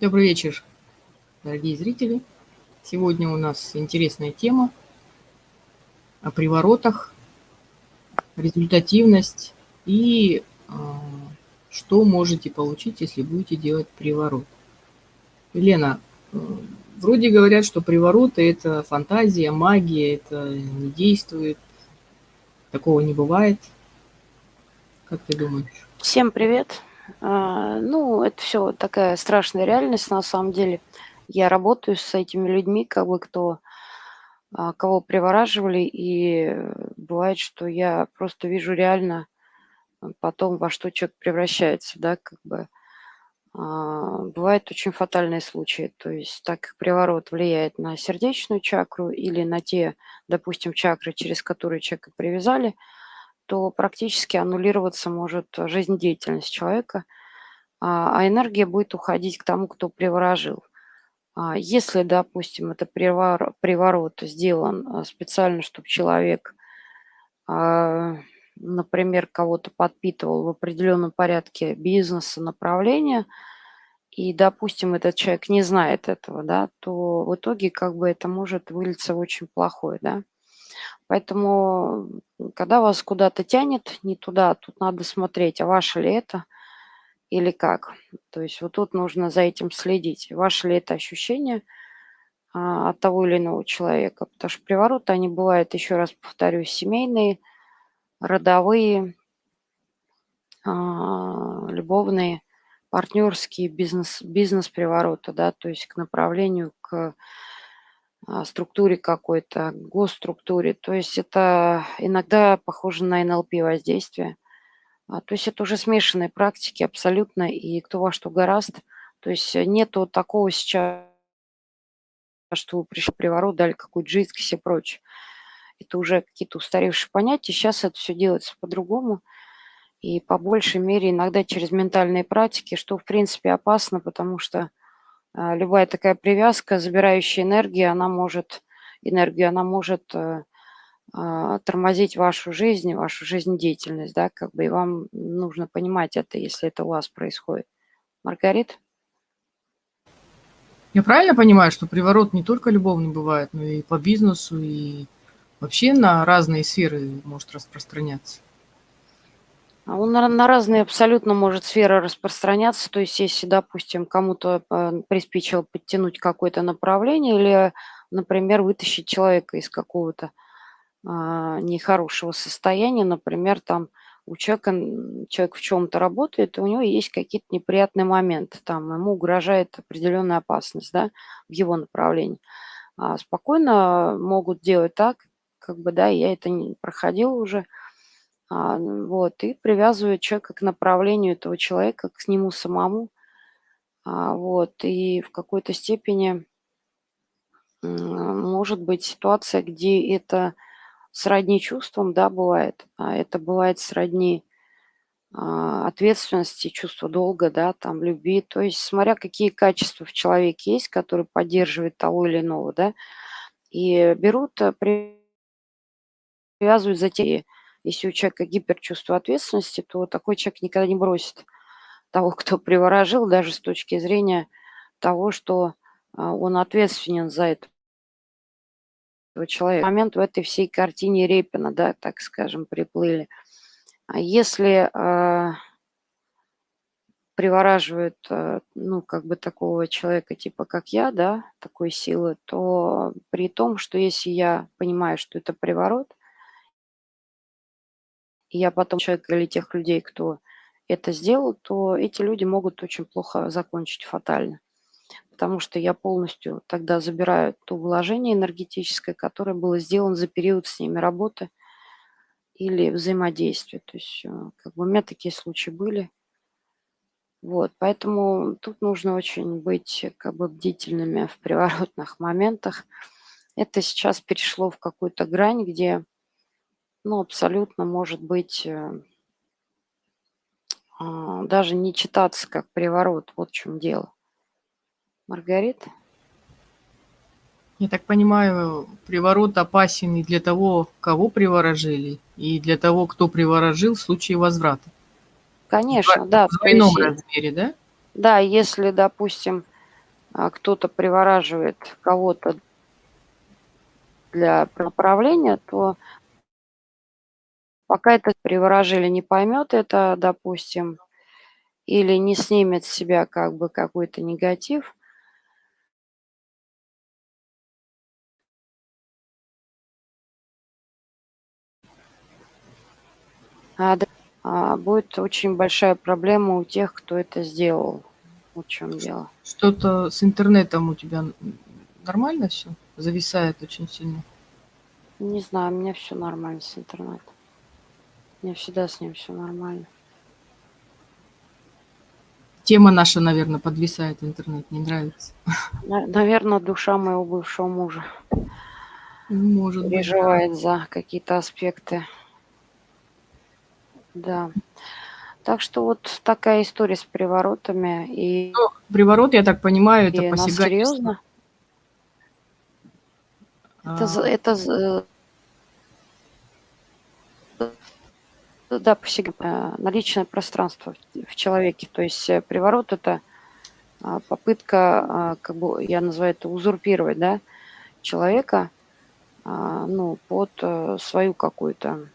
Добрый вечер, дорогие зрители. Сегодня у нас интересная тема о приворотах, результативность и э, что можете получить, если будете делать приворот. Елена, э, вроде говорят, что привороты – это фантазия, магия, это не действует, такого не бывает. Как ты думаешь? Всем привет. А, ну, это все такая страшная реальность на самом деле. Я работаю с этими людьми, как бы кто а, кого привораживали, и бывает, что я просто вижу реально потом, во что человек превращается, да, как бы. А, бывают очень фатальные случаи, то есть так как приворот влияет на сердечную чакру или на те, допустим, чакры, через которые человека привязали – то практически аннулироваться может жизнедеятельность человека, а, а энергия будет уходить к тому, кто приворожил. А, если, допустим, это приворот, сделан а, специально, чтобы человек, например, кого-то подпитывал в определенном порядке бизнеса, направления, и, допустим, этот человек не знает этого, да, то в итоге как бы это может вылиться в очень плохое, да. Поэтому, когда вас куда-то тянет не туда, тут надо смотреть, а ваше ли это или как. То есть вот тут нужно за этим следить. Ваше ли это ощущение а, от того или иного человека. Потому что привороты, они бывают, еще раз повторюсь, семейные, родовые, а, любовные, партнерские, бизнес, бизнес-привороты, да, то есть к направлению, к структуре какой-то, госструктуре. То есть это иногда похоже на НЛП воздействие. А, то есть это уже смешанные практики абсолютно, и кто во что гораст. То есть нету такого сейчас, что пришли приворот, дали какую-то жидкость и прочее. Это уже какие-то устаревшие понятия. Сейчас это все делается по-другому. И по большей мере иногда через ментальные практики, что в принципе опасно, потому что а, любая такая привязка, забирающая энергию, она может, энергию, она может э, а, тормозить вашу жизнь, вашу жизнедеятельность, да, как бы, и вам нужно понимать это, если это у вас происходит. Маргарит? Я правильно понимаю, что приворот не только любовный бывает, но и по бизнесу, и вообще на разные сферы может распространяться? А он на разные абсолютно может сферы распространяться. То есть если, допустим, кому-то э, приспичило подтянуть какое-то направление или, например, вытащить человека из какого-то а, нехорошего состояния, например, там у человека, человек в чем-то работает, и у него есть какие-то неприятные моменты, там ему угрожает определенная опасность, да, в его направлении. А спокойно могут делать так, как бы, да, я это не проходила уже, вот, и привязывает человека к направлению этого человека, к нему самому. А, вот, и в какой-то степени может быть ситуация, где это сродни чувствам, да, бывает, а это бывает сродни а, ответственности, чувства долга, да, там, любви. То есть, смотря какие качества в человеке есть, которые поддерживают того или иного, да, и берут, привязывают за те если у человека гиперчувство ответственности, то такой человек никогда не бросит того, кто приворожил, даже с точки зрения того, что а, он ответственен за это человека. Момент в этой всей картине Репина, да, так скажем, приплыли. А если э, привораживают, э, ну, как бы такого человека, типа как я, да, такой силы, то при том, что если я понимаю, что это приворот, и я потом человек или тех людей, кто это сделал, то эти люди могут очень плохо закончить фатально. Потому что я полностью тогда забираю то вложение энергетическое, которое было сделано за период с ними работы или взаимодействия. То есть э, как бы у меня такие случаи были. Вот, поэтому тут нужно очень быть как бы бдительными в приворотных моментах. Это сейчас перешло в какую-то грань, где ну, абсолютно может быть э, а, даже не читаться как приворот. Вот в чем дело. Маргарита? Я так понимаю, приворот опасен и для того, кого приворожили, и для того, кто приворожил в случае возврата. Конечно, в, да. В двойном размере, да? Да, если, допустим, а, кто-то привораживает кого-то для направления, то пока это приворожили не поймет это, допустим, или не снимет с себя как бы какой-то негатив, а, а, будет очень большая проблема у тех, кто это сделал. В чем дело? Что-то с интернетом у тебя нормально все? Зависает очень сильно. Не знаю, у меня все нормально с интернетом. Меня всегда с ним все нормально. Тема наша, наверное, подвисает интернет, не нравится. Наверное, душа моего бывшего мужа Может переживает быть, за какие-то аспекты. Да. Так что вот такая история с приворотами. И, ну, приворот, я так понимаю, это посягательство. серьезно? Это, а... это да, посягать на личное пространство в человеке. То есть э, приворот – это а, попытка, а, как бы я называю это, узурпировать да, человека а, ну, под э, свою какую-то,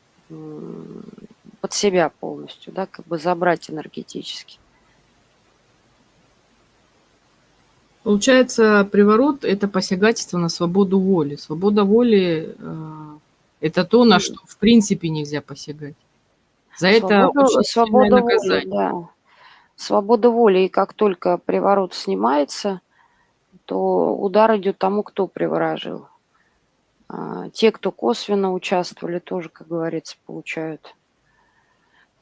под себя полностью, да, как бы забрать энергетически. Получается, приворот – это посягательство на свободу воли. Свобода воли э, – это то, на что в принципе нельзя посягать. За это очень свобода воли, да. Свобода воли, и как только приворот снимается, то удар идет тому, кто приворожил. А, те, кто косвенно участвовали, тоже, как говорится, получают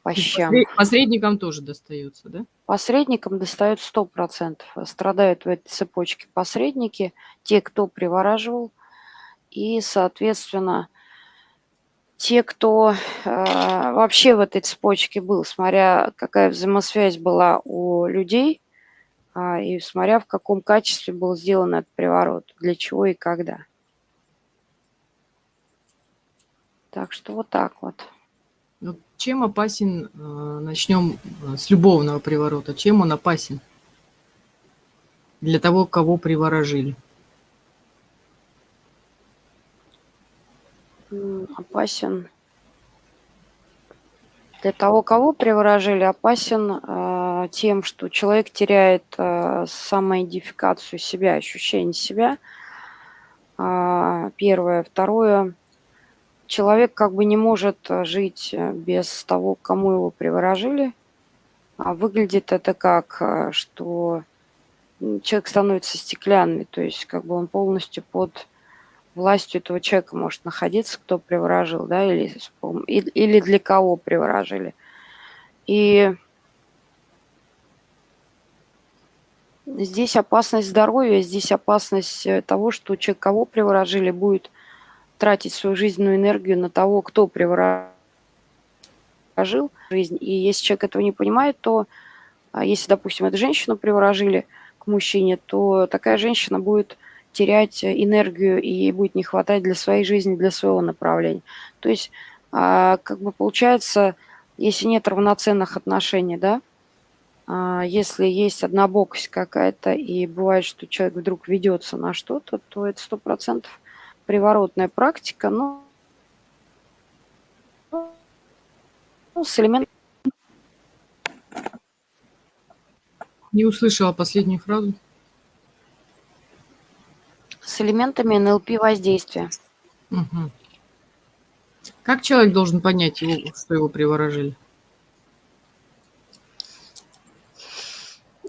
по щам. Посредникам тоже достается, да? Посредникам достают 100%. Страдают в этой цепочке посредники, те, кто привораживал, и, соответственно, те, кто э, вообще в этой цепочке был, смотря какая взаимосвязь была у людей, э, и смотря в каком качестве был сделан этот приворот, для чего и когда. Так что вот так вот. Ну, чем опасен, э, начнем с любовного приворота, чем он опасен для того, кого приворожили? Опасен для того, кого приворожили, опасен э, тем, что человек теряет э, самоидентификацию себя, ощущение себя. Э, первое. Второе. Человек как бы не может жить без того, кому его приворожили. А выглядит это как, э, что человек становится стеклянный, то есть как бы он полностью под властью этого человека может находиться, кто приворожил, да, или, или для кого приворожили. И здесь опасность здоровья, здесь опасность э, того, что человек, кого приворожили, будет тратить свою жизненную энергию на того, кто приворожил жизнь. И если человек этого не понимает, то а если, допустим, эту женщину приворожили к мужчине, то такая женщина будет терять энергию и ей будет не хватать для своей жизни, для своего направления. То есть, а, как бы получается, если нет равноценных отношений, да, а, если есть однобокость какая-то, и бывает, что человек вдруг ведется на что-то, то это сто процентов приворотная практика, но ну, с элементом... Не услышала последнюю фразу с элементами НЛП воздействия. Угу. Как человек должен понять, его, что его приворожили?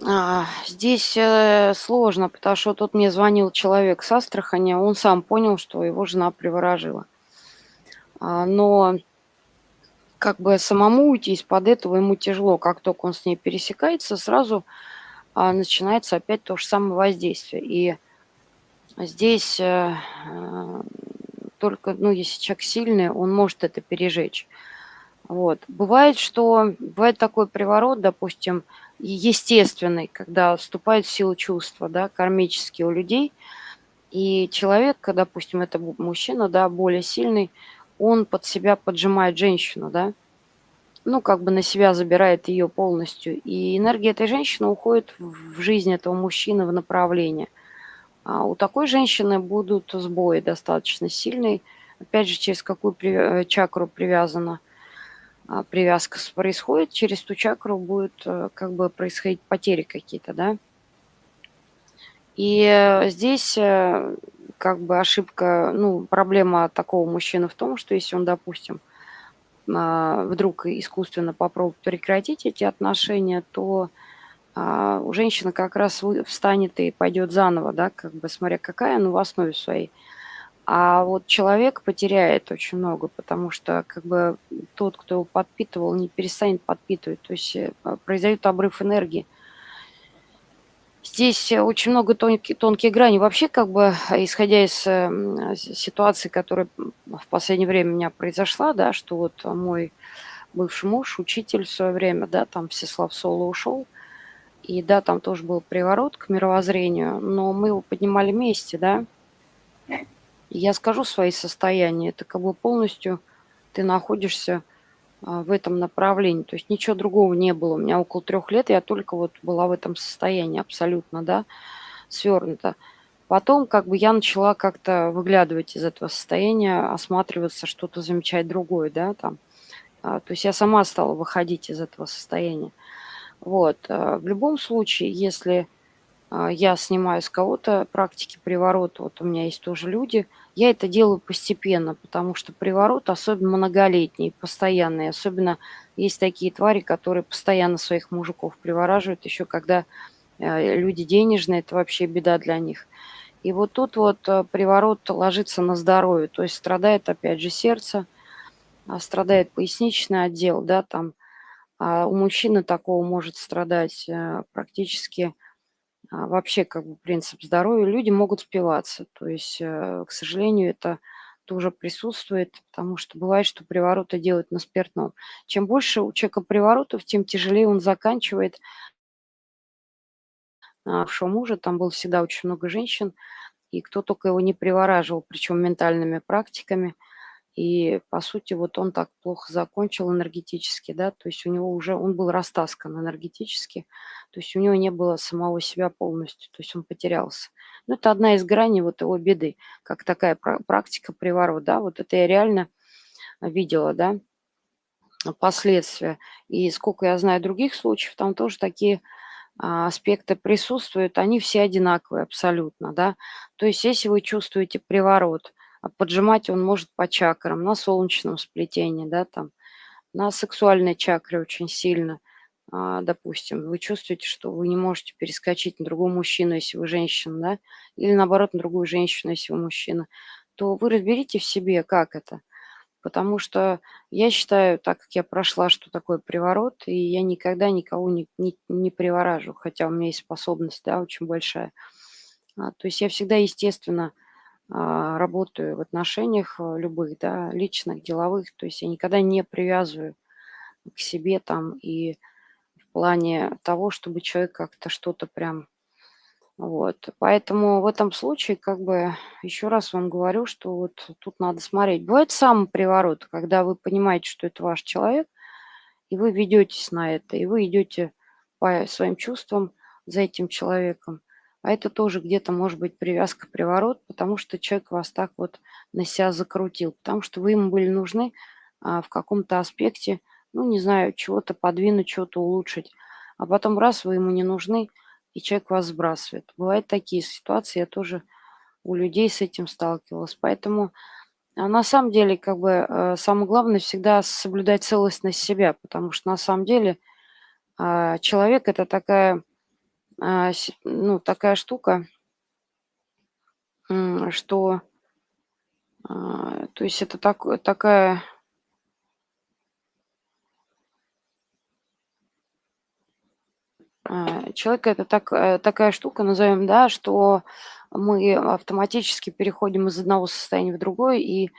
А, здесь э, сложно, потому что тут мне звонил человек с Астрахани, он сам понял, что его жена приворожила. А, но как бы самому уйти из-под этого ему тяжело. Как только он с ней пересекается, сразу а, начинается опять то же самое воздействие. И Здесь э, э, только, ну, если человек сильный, он может это пережечь. Вот. Бывает, что бывает такой приворот, допустим, естественный, когда вступает в силу чувства, да, кармические у людей, и человек, допустим, это мужчина, да, более сильный, он под себя поджимает женщину, да, ну, как бы на себя забирает ее полностью. И энергия этой женщины уходит в жизнь этого мужчины в направление. А у такой женщины будут сбои достаточно сильные. Опять же, через какую э, чакру привязана а, привязка происходит, через ту чакру будет э, как бы происходить потери какие-то, да. И э, здесь как бы ошибка, ну, проблема такого мужчины в том, что если он, допустим, а, вдруг искусственно попробует прекратить эти отношения, то а, у женщины как раз встанет и пойдет заново, да, как бы смотря какая, ну, в основе своей. А вот человек потеряет очень много, потому что как бы тот, кто его подпитывал, не перестанет подпитывать. То есть э, произойдет обрыв энергии. Здесь э, очень много тонких, тонких граней. Вообще, как бы, исходя из э, ситуации, которая в последнее время у меня произошла, да, что вот мой бывший муж, учитель в свое время, да, там Всеслав Соло ушел, и да, там тоже был приворот к мировоззрению, но мы его поднимали вместе, да. Я скажу свои состояния, это как бы полностью ты находишься а, в этом направлении. То есть ничего другого не было. У меня около трех лет я только вот была в этом состоянии абсолютно, да, свернута. Потом как бы я начала как-то выглядывать из этого состояния, осматриваться, что-то замечать другое, да, там. А, то есть я сама стала выходить из этого состояния. Вот. А, в любом случае, если а, я снимаю с кого-то практики приворота, вот у меня есть тоже люди, я это делаю постепенно, потому что приворот особенно многолетний, постоянный. Особенно есть такие твари, которые постоянно своих мужиков привораживают, еще когда э, люди денежные, это вообще беда для них. И вот тут вот э, приворот ложится на здоровье, то есть страдает опять же сердце, а, страдает поясничный отдел, да, там. А у мужчины такого может страдать э, практически а, вообще как бы принцип здоровья, люди могут спиваться. То есть, э, к сожалению, это тоже присутствует, потому что бывает, что привороты делают на спиртном. Чем больше у человека приворотов, тем тяжелее он заканчивает. А в мужа там было всегда очень много женщин, и кто только его не привораживал, причем ментальными практиками – и, по сути, вот он так плохо закончил энергетически, да, то есть у него уже, он был растаскан энергетически, то есть у него не было самого себя полностью, то есть он потерялся. Ну, это одна из граней вот его беды, как такая практика приворота, да, вот это я реально видела, да, последствия. И сколько я знаю других случаев, там тоже такие а, аспекты присутствуют, они все одинаковые абсолютно, да. То есть если вы чувствуете приворот, поджимать он может по чакрам, на солнечном сплетении, да, там, на сексуальной чакре очень сильно, а, допустим. Вы чувствуете, что вы не можете перескочить на другого мужчину, если вы женщина, да, или наоборот на другую женщину, если вы мужчина, то вы разберите в себе, как это. Потому что я считаю, так как я прошла, что такое приворот, и я никогда никого не, не, не приворажу, хотя у меня есть способность, да, очень большая. А, то есть я всегда, естественно, а, работаю в отношениях э, любых, да, личных, деловых, то есть я никогда не привязываю к себе там и в плане того, чтобы человек как-то что-то прям вот. Поэтому в этом случае, как бы, еще раз вам говорю, что вот тут надо смотреть. Бывает сам приворот, когда вы понимаете, что это ваш человек, и вы ведетесь на это, и вы идете по своим чувствам за этим человеком. А это тоже где-то может быть привязка, приворот, потому что человек вас так вот на себя закрутил, потому что вы ему были нужны а, в каком-то аспекте, ну, не знаю, чего-то подвинуть, чего-то улучшить. А потом раз, вы ему не нужны, и человек вас сбрасывает. Бывают такие ситуации, я тоже у людей с этим сталкивалась. Поэтому а на самом деле, как бы, э, самое главное всегда соблюдать целостность себя, потому что на самом деле э, человек – это такая а, ну, такая штука, что, а, то есть это так, такая а, человек это так, э, такая штука, назовем, да, что мы автоматически переходим из одного состояния в другое, и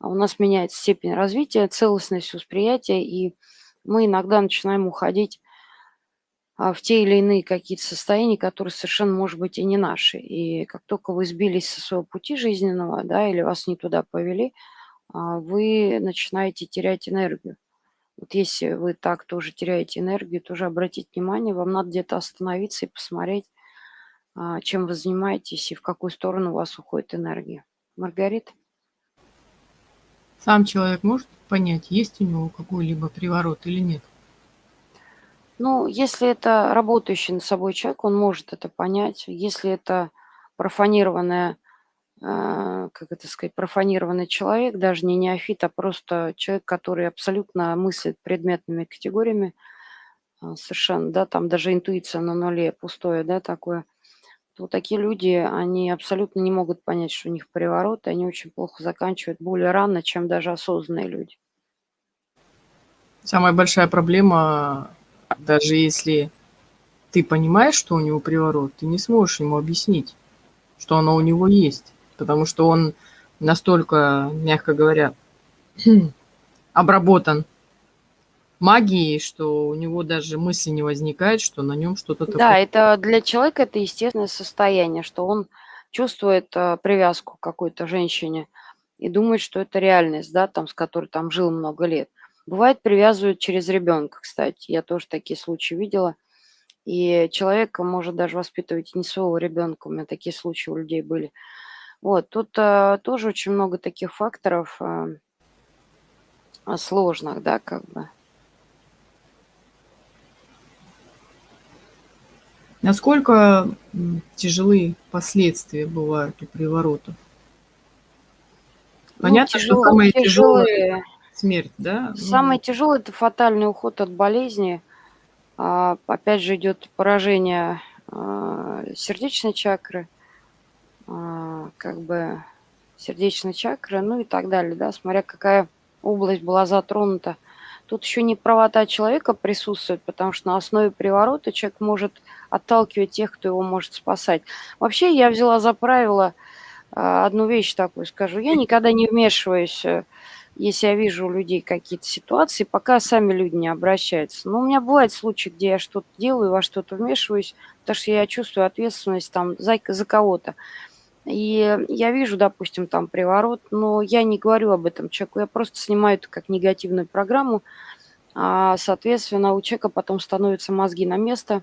у нас меняется степень развития, целостность восприятия, и мы иногда начинаем уходить а, в те или иные какие-то состояния, которые совершенно, может быть, и не наши. И как только вы сбились со своего пути жизненного, да, или вас не туда повели, а, вы начинаете терять энергию. Вот если вы так тоже теряете энергию, тоже обратить внимание, вам надо где-то остановиться и посмотреть, а, чем вы занимаетесь и в какую сторону у вас уходит энергия. Маргарита? Сам человек может понять, есть у него какой-либо приворот или нет? Ну, если это работающий над собой человек, он может это понять. Если это профанированная, а, как это сказать, профанированный человек, даже не неофит, а просто человек, который абсолютно мыслит предметными категориями, а, совершенно, да, там даже интуиция на нуле, пустое, да, такое, то такие люди, они абсолютно не могут понять, что у них приворот, и они очень плохо заканчивают более рано, чем даже осознанные люди. Самая большая проблема даже если ты понимаешь, что у него приворот, ты не сможешь ему объяснить, что оно у него есть. Потому что он настолько, мягко говоря, обработан магией, что у него даже мысли не возникает, что на нем что-то такое. Да, это для человека это естественное состояние, что он чувствует э, привязку к какой-то женщине и думает, что это реальность, да, там, с которой там жил много лет. Бывает, привязывают через ребенка, кстати. Я тоже такие случаи видела. И человек может даже воспитывать не своего ребенка. У меня такие случаи у людей были. Вот, тут а, тоже очень много таких факторов а, сложных, да, как бы. Насколько тяжелые последствия бывают у приворотов? Ну, Понятно, ну, тяжело, что самое тяжелое, тяжелое смерть, да? Самое ну. тяжелое – это фатальный уход от болезни. А, опять же идет поражение а, сердечной чакры, а, как бы сердечной чакры, ну и так далее, да, смотря какая область была затронута. Тут еще не правота человека присутствует, потому что на основе приворота человек может отталкивать тех, кто его может спасать. Вообще я взяла за правило одну вещь такую скажу. Я никогда не вмешиваюсь э, если я вижу у людей какие-то ситуации, пока сами люди не обращаются. Но у меня бывают случаи, где я что-то делаю, во что-то вмешиваюсь, потому что я чувствую ответственность там за, за кого-то. И я вижу, допустим, там приворот, но я не говорю об этом человеку, я просто снимаю это как негативную программу, а, соответственно, у человека потом становятся мозги на место,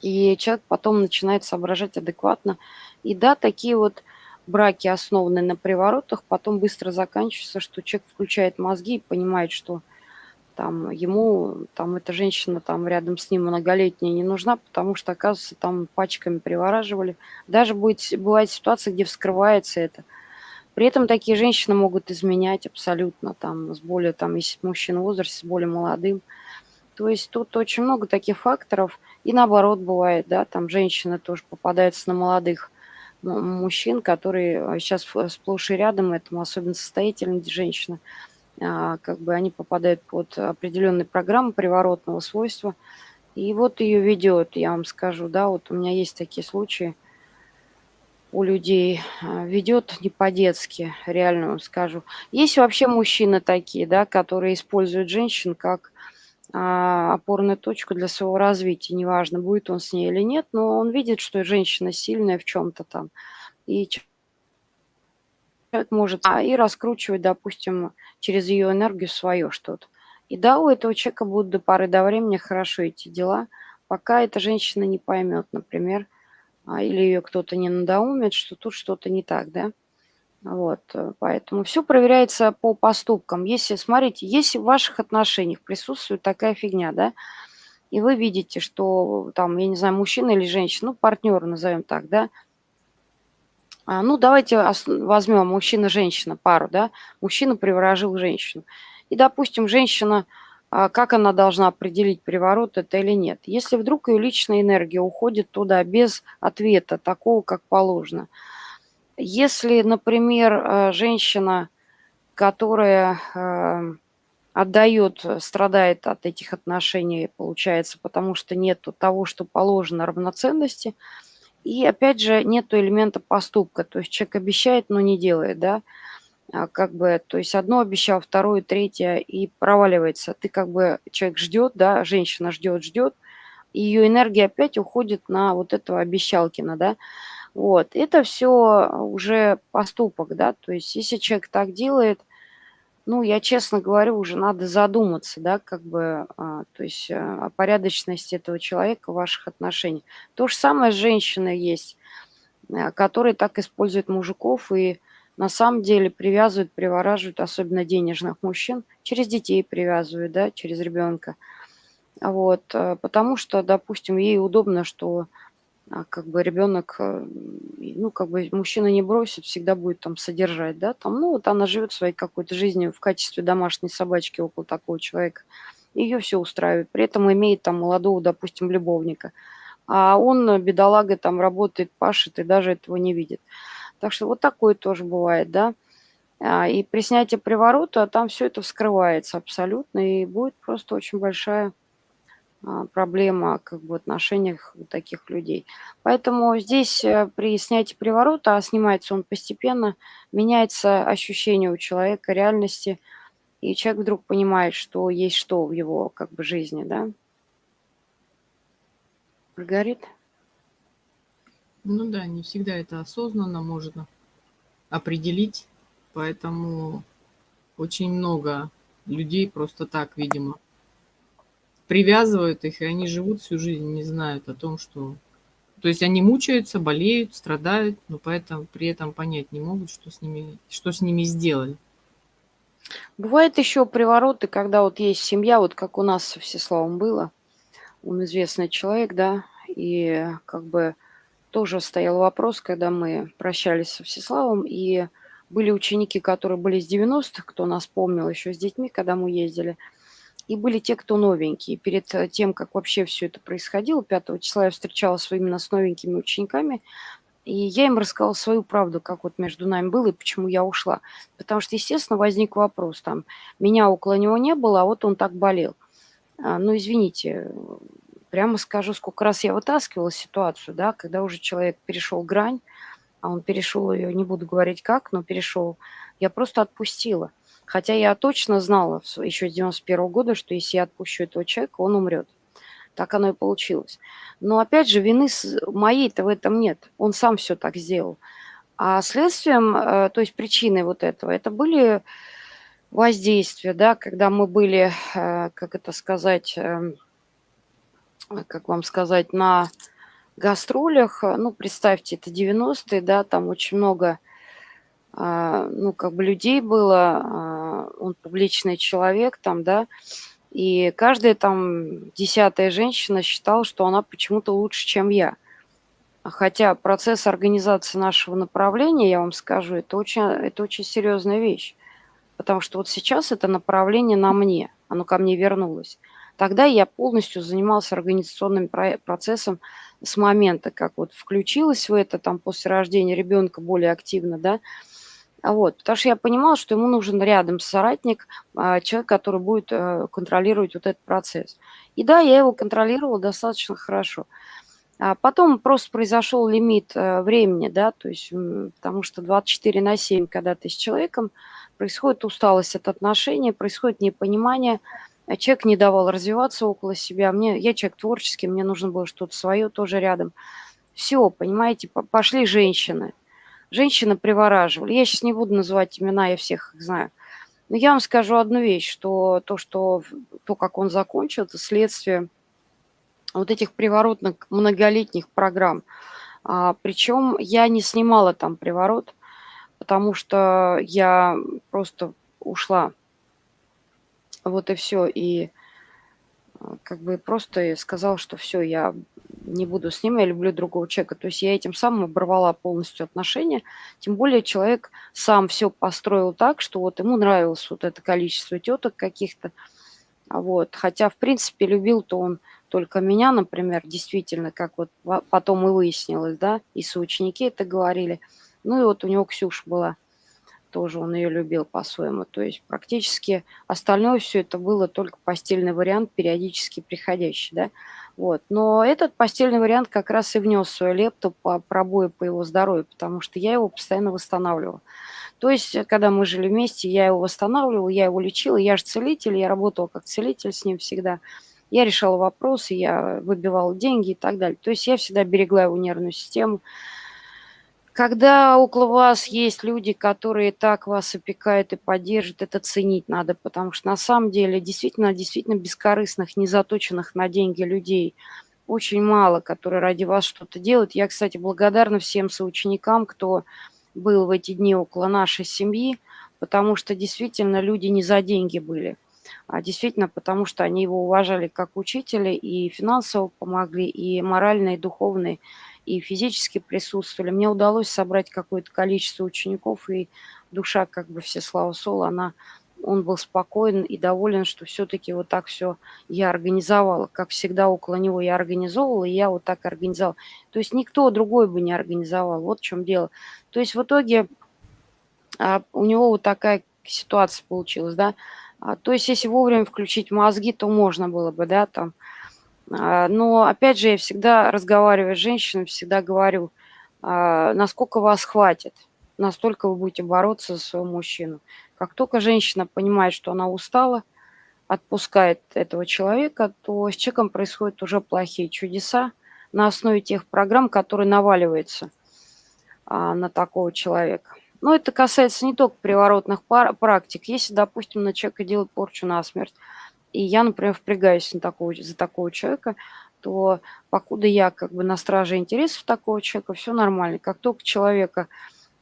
и человек потом начинает соображать адекватно. И да, такие вот браки, основанные на приворотах, потом быстро заканчивается, что человек включает мозги и понимает, что там ему, там эта женщина там рядом с ним многолетняя не нужна, потому что, оказывается, там пачками привораживали. Даже будет, бывает ситуация, где вскрывается это. При этом такие женщины могут изменять абсолютно, там, с более, там, если мужчина в возрасте, с более молодым. То есть тут очень много таких факторов. И наоборот бывает, да, там женщины тоже попадаются на молодых мужчин, которые сейчас а, сплошь и рядом, этому особенно состоятельные женщины, а, как бы они попадают под определенные программы приворотного свойства. И вот ее ведет, я вам скажу, да, вот у меня есть такие случаи у людей, а, ведет не по-детски, реально вам скажу. Есть вообще мужчины такие, да, которые используют женщин как опорную точку для своего развития. Неважно, будет он с ней или нет, но он видит, что женщина сильная в чем-то там. И человек может а, и раскручивать, допустим, через ее энергию свое что-то. И да, у этого человека будут до поры до времени хорошо эти дела, пока эта женщина не поймет, например, а, или ее кто-то не надоумит, что тут что-то не так, да. Вот, э, поэтому все проверяется по поступкам. Если, смотрите, если в ваших отношениях присутствует такая фигня, да, и вы видите, что там, я не знаю, мужчина или женщина, ну, партнер назовем так, да, а, ну, давайте возьмем мужчина-женщина, пару, да, мужчина приворожил женщину. И, допустим, женщина, а, как она должна определить, приворот это или нет? Если вдруг ее личная энергия уходит туда без ответа, такого, как положено – если, например, э, женщина, которая э, отдает, страдает от этих отношений, получается, потому что нет того, что положено равноценности, и опять же нету элемента поступка, то есть человек обещает, но не делает, да, а как бы, то есть одно обещал, второе, третье, и проваливается. Ты как бы, человек ждет, да, женщина ждет, ждет, и ее энергия опять уходит на вот этого обещалкина, да, вот, это все уже поступок, да, то есть если человек так делает, ну, я честно говорю, уже надо задуматься, да, как бы, а, то есть а, о порядочности этого человека ваших отношениях. То же самое с женщиной есть, а, которые так используют мужиков и на самом деле привязывают, привораживают, особенно денежных мужчин, через детей привязывают, да, через ребенка. Вот, потому что, допустим, ей удобно, что а, как бы ребенок, э, ну, как бы мужчина не бросит, всегда будет там содержать, да, там, ну, вот она живет своей какой-то жизнью в качестве домашней собачки около такого человека, ее все устраивает, при этом имеет там молодого, допустим, любовника, а он, бедолага, там работает, пашет и даже этого не видит. Так что вот такое тоже бывает, да. А, и при снятии приворота там все это вскрывается абсолютно, и будет просто очень большая проблема как бы в отношениях таких людей. Поэтому здесь э, при снятии приворота, а снимается он постепенно, меняется ощущение у человека реальности, и человек вдруг понимает, что есть что в его как бы жизни, да. Маргарит? Ну да, не всегда это осознанно можно определить, поэтому очень много людей просто так, видимо, привязывают их, и они живут всю жизнь, не знают о том, что... То есть они мучаются, болеют, страдают, но поэтому при этом понять не могут, что с ними, что с ними сделали. Бывает еще привороты, когда вот есть семья, вот как у нас со Всеславом было, он известный человек, да, и как бы тоже стоял вопрос, когда мы прощались со Всеславом, и были ученики, которые были с 90-х, кто нас помнил еще с детьми, когда мы ездили – и были те, кто новенькие. Перед э, тем, как вообще все это происходило, 5 числа я встречалась именно с новенькими учениками, и я им рассказала свою правду, как вот между нами было и почему я ушла. Потому что, естественно, возник вопрос, там, меня около него не было, а вот он так болел. А, ну, извините, прямо скажу, сколько раз я вытаскивала ситуацию, да, когда уже человек перешел грань, а он перешел ее, не буду говорить как, но перешел, я просто отпустила. Хотя я точно знала еще с 91 года, что если я отпущу этого человека, он умрет. Так оно и получилось. Но опять же, вины моей-то в этом нет. Он сам все так сделал. А следствием, э, то есть причиной вот этого, это были воздействия, да, когда мы были, э, как это сказать, эм, как вам сказать, на гастролях, ну, представьте, это 90-е, да, там очень много ну, как бы людей было, а, он публичный человек там, да, и каждая там десятая женщина считала, что она почему-то лучше, чем я. Хотя процесс организации нашего направления, я вам скажу, это очень, это очень серьезная вещь. Потому что вот сейчас это направление на мне, оно ко мне вернулось. Тогда я полностью занимался организационным процессом с момента, как вот включилась в это, там, после рождения ребенка более активно, да, а вот, потому что я понимала, что ему нужен рядом соратник, а, человек, который будет э, контролировать вот этот процесс. И да, я его контролировала достаточно хорошо. А потом просто произошел лимит э, времени, да, то есть, потому что 24 на 7, когда ты с человеком, происходит усталость от отношений, происходит непонимание, человек не давал развиваться около себя, мне, я человек творческий, мне нужно было что-то свое тоже рядом. Все, понимаете, пошли женщины – женщины привораживали. Я сейчас не буду называть имена, я всех их знаю. Но я вам скажу одну вещь, что то, что то, как он закончил, это следствие вот этих приворотных многолетних программ. А, причем я не снимала там приворот, потому что я просто ушла. Вот и все. И а, как бы просто сказал, что все, я не буду с ним, я люблю другого человека. То есть я этим самым оборвала полностью отношения. Тем более человек сам все построил так, что вот ему нравилось вот это количество теток каких-то. Вот. Хотя, в принципе, любил-то он только меня, например, действительно, как вот потом и выяснилось, да, и соученики это говорили. Ну и вот у него Ксюша была тоже он ее любил по-своему. То есть практически остальное все это было только постельный вариант, периодически приходящий, да. Вот. Но этот постельный вариант как раз и внес свою лепту по пробою по его здоровью, потому что я его постоянно восстанавливала. То есть, когда мы жили вместе, я его восстанавливала, я его лечила, я же целитель, я работала как целитель с ним всегда. Я решала вопросы, я выбивала деньги и так далее. То есть я всегда берегла его нервную систему, когда около вас есть люди, которые так вас опекают и поддержат, это ценить надо, потому что на самом деле действительно, действительно бескорыстных, не заточенных на деньги людей очень мало, которые ради вас что-то делают. Я, кстати, благодарна всем соученикам, кто был в эти дни около нашей семьи, потому что действительно люди не за деньги были, а действительно потому что они его уважали как учителя и финансово помогли, и морально, и духовно, и физически присутствовали. Мне удалось собрать какое-то количество учеников, и душа, как бы все слава Соло, она он был спокоен и доволен, что все-таки вот так все я организовала. Как всегда около него я организовывала, и я вот так организовала. То есть никто другой бы не организовал. Вот в чем дело. То есть в итоге а, у него вот такая ситуация получилась, да. А, то есть если вовремя включить мозги, то можно было бы, да, там. А, но опять же, я всегда разговариваю с женщинами, всегда говорю, а, насколько вас хватит, настолько вы будете бороться за своего мужчину. Как только женщина понимает, что она устала, отпускает этого человека, то с человеком происходят уже плохие чудеса на основе тех программ, которые наваливаются а, на такого человека. Но это касается не только приворотных практик. Если, допустим, на человека делают порчу на смерть, и я, например, впрягаюсь на такого, за такого человека, то покуда я как бы на страже интересов такого человека, все нормально. Как только человека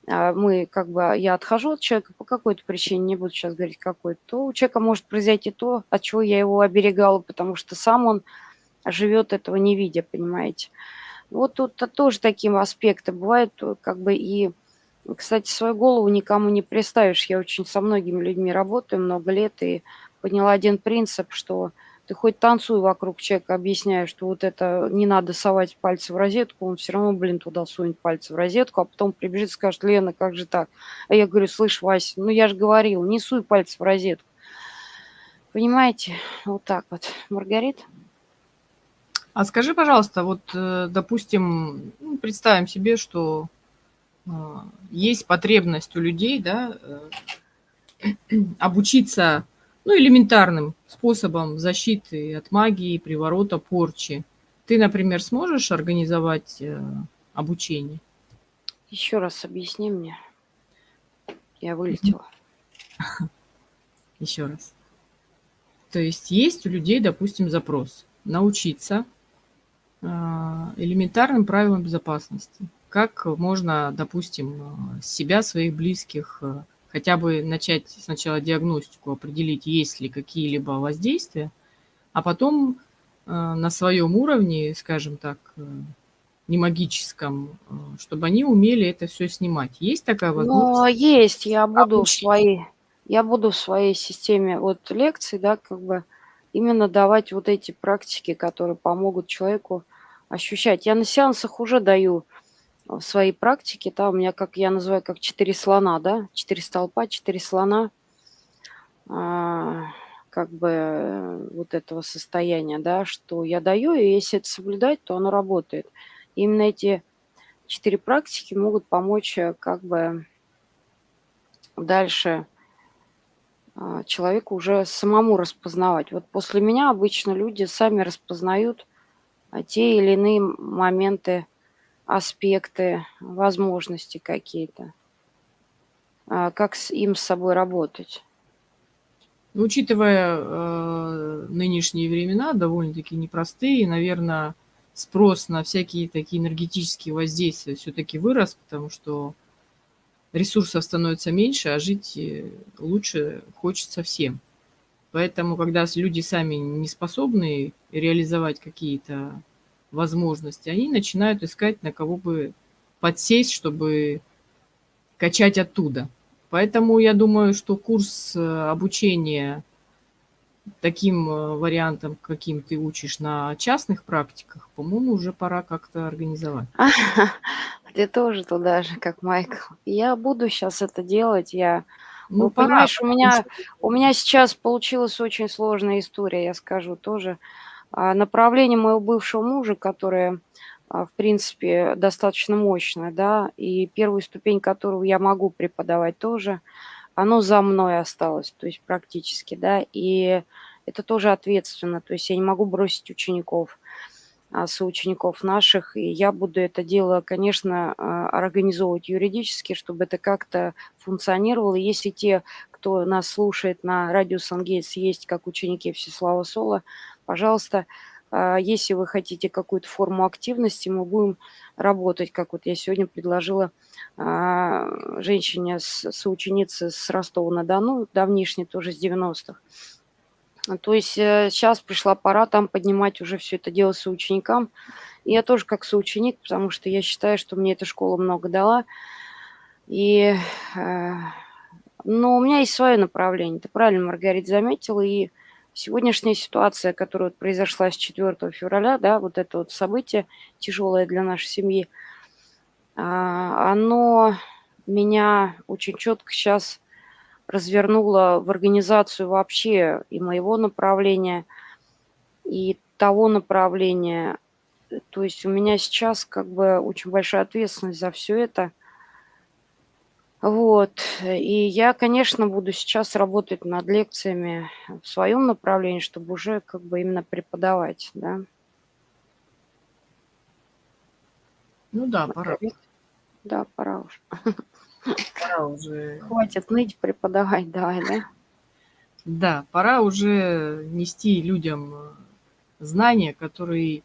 а, мы как бы, я отхожу от человека по какой-то причине, не буду сейчас говорить какой, то у человека может произойти то, от чего я его оберегала, потому что сам он живет этого не видя, понимаете. Вот тут тоже такие аспекты бывают, как бы и, кстати, свою голову никому не представишь. Я очень со многими людьми работаю много лет и поняла один принцип, что ты хоть танцуй вокруг человека, объясняя, что вот это не надо совать пальцы в розетку, он все равно, блин, туда сунет пальцы в розетку, а потом прибежит и скажет, Лена, как же так? А я говорю, слышь, Вася, ну я же говорил, не суй пальцы в розетку. Понимаете? Вот так вот. Маргарита? А скажи, пожалуйста, вот, э, допустим, ну, представим себе, что э, есть потребность у людей, да, э, обучиться ну, элементарным способом защиты от магии, приворота, порчи. Ты, например, сможешь организовать э, обучение? Еще раз объясни мне. Я вылетела. Еще раз. То есть есть у людей, допустим, запрос научиться э, элементарным правилам безопасности. Как можно, допустим, э, себя, своих близких хотя бы начать сначала диагностику, определить, есть ли какие-либо воздействия, а потом э, на своем уровне, скажем так, э, не магическом, э, чтобы они умели это все снимать. Есть такая ну, возможность? Ну, есть. Я буду в своей, я буду в своей системе вот лекций, да, как бы именно давать вот эти практики, которые помогут человеку ощущать. Я на сеансах уже даю в своей практике, да, у меня, как я называю, как четыре слона, да, четыре столпа, четыре слона, а, как бы э, вот этого состояния, да, что я даю, и если это соблюдать, то оно работает. Именно эти четыре практики могут помочь э, как бы дальше а, человеку уже самому распознавать. Вот после меня обычно люди сами распознают а, те или иные моменты аспекты, возможности какие-то, а, как с им с собой работать. Ну, учитывая э, нынешние времена, довольно-таки непростые, наверное, спрос на всякие такие энергетические воздействия все-таки вырос, потому что ресурсов становится меньше, а жить э, лучше хочется всем. Поэтому, когда люди сами не способны реализовать какие-то возможности, они начинают искать, на кого бы подсесть, чтобы качать оттуда. Поэтому я думаю, что курс э, обучения таким э, вариантом, каким ты учишь на частных практиках, по-моему, уже пора как-то организовать. Ты тоже туда же, как Майкл. Я буду сейчас это делать. Я, ну, ну пора, понимаешь, у меня, у меня сейчас получилась очень сложная история, я скажу тоже. А, направление моего бывшего мужа, которое, а, в принципе, достаточно мощное, да, и первую ступень которого я могу преподавать тоже, оно за мной осталось, то есть практически, да, и это тоже ответственно, то есть я не могу бросить учеников. а, соучеников наших, и я буду это дело, конечно, организовывать юридически, чтобы это как-то функционировало. Если те, кто нас слушает на радио Сангейтс, есть как ученики Всеслава Сола, пожалуйста, а, если вы хотите какую-то форму активности, мы будем работать, как вот я сегодня предложила женщине, соученице с Ростова-на-Дону, давнишней тоже с 90-х, то есть сейчас э, пришла пора там поднимать уже все это дело соученикам. И я тоже как соученик, потому что я считаю, что мне эта школа много дала. И, э, но у меня есть свое направление. Ты правильно, Маргарита, заметила. И сегодняшняя ситуация, которая произошла с 4 февраля, да, вот это вот событие тяжелое для нашей семьи, а, оно меня очень четко сейчас развернула в организацию вообще и моего направления, и того направления. То есть у меня сейчас как бы очень большая ответственность за все это. Вот. И я, конечно, буду сейчас работать над лекциями в своем направлении, чтобы уже как бы именно преподавать, да. Ну да, пора. Да, пора уже. Пора уже... Хватит ныть, преподавать давай, да? Да, пора уже нести людям э, знания, которые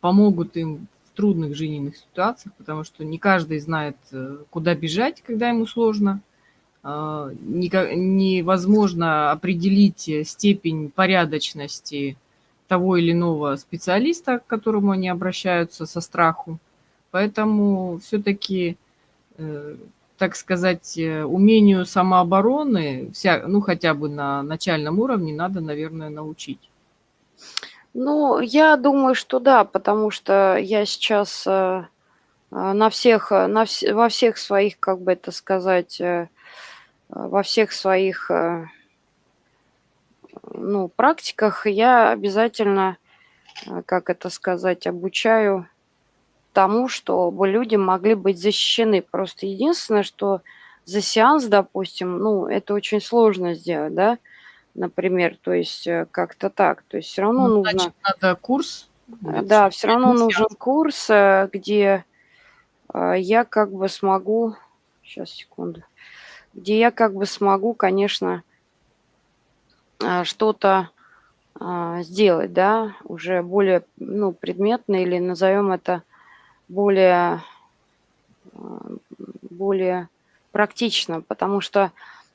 помогут им трудных жизненных ситуациях, потому что не каждый знает, э, куда бежать, когда ему сложно. А, невозможно определить степень порядочности того или иного специалиста, к которому они обращаются со страху. Поэтому все-таки э, так сказать, э, умению самообороны, вся, ну, хотя бы на начальном уровне, надо, наверное, научить. Ну, я думаю, что да, потому что я сейчас э, э, на всех, на вс во всех своих, как бы это сказать, во всех своих, ну, практиках я обязательно, как это сказать, обучаю тому, чтобы люди могли быть защищены. Просто единственное, что за сеанс, допустим, ну, это очень сложно сделать, да, например, то есть э, как-то так. То есть все равно ну, нужно... Значит, надо курс? Э, да, все равно нужен курс, э, где я как бы смогу... Сейчас, секунду. Где я как бы смогу, конечно, что-то сделать, да, уже более, ну, предметно или назовем это более, более практично, потому что,